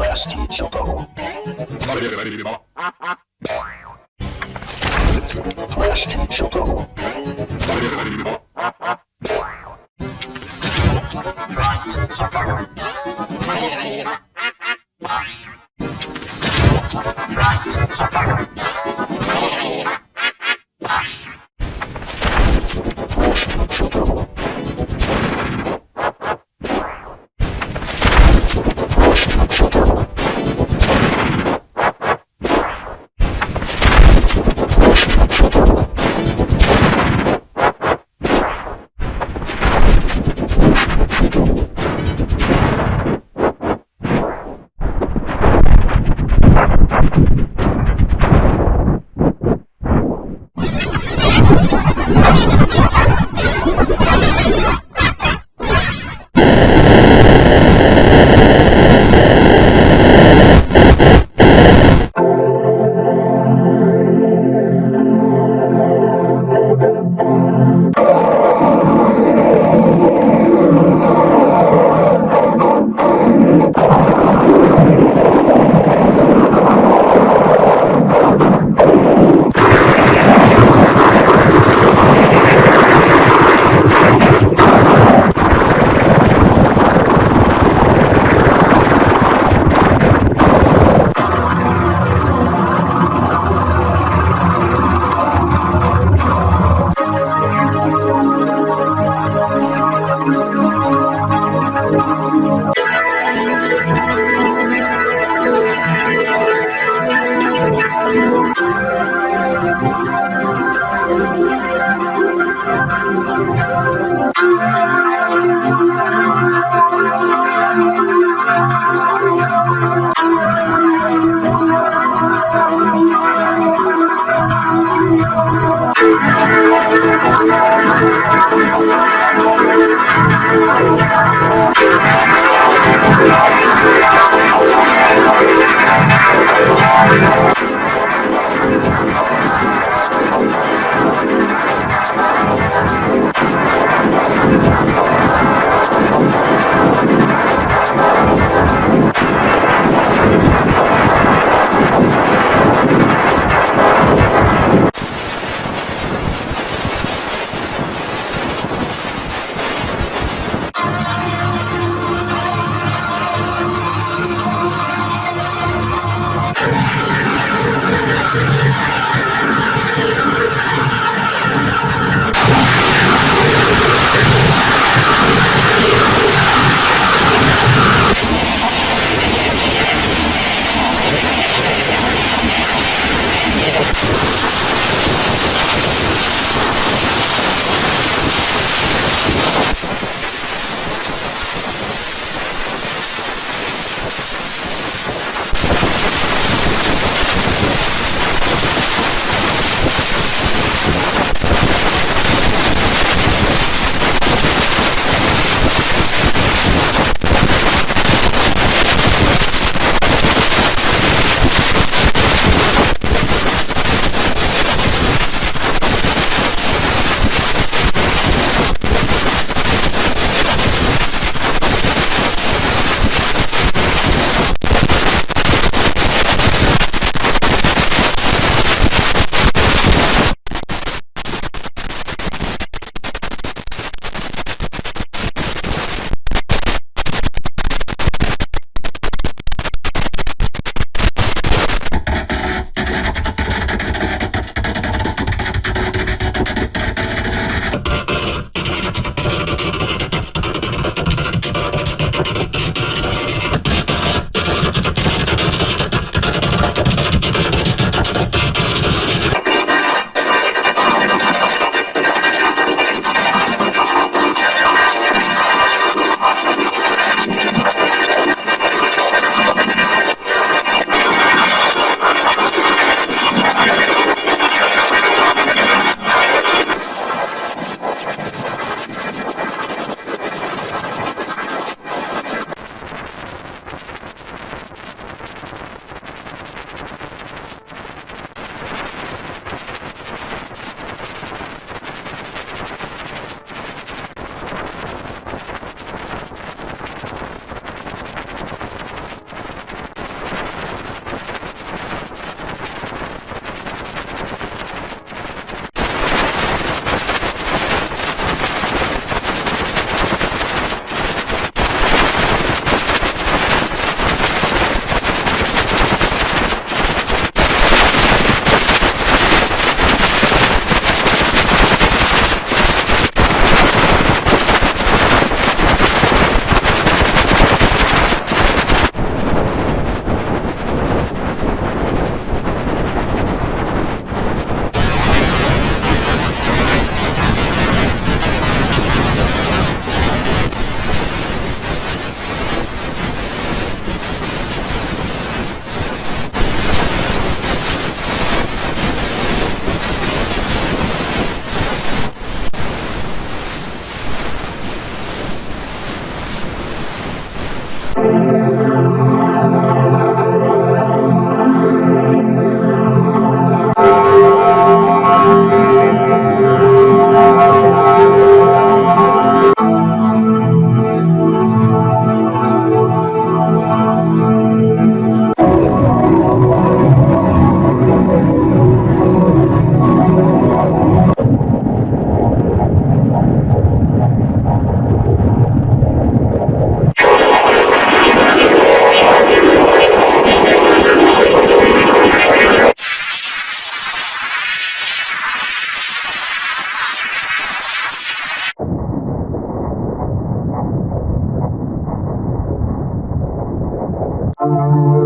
Plastic Choco. Plastic Choco. Plastic Choco. Plastic Choco. Plastic Choco. やった! Música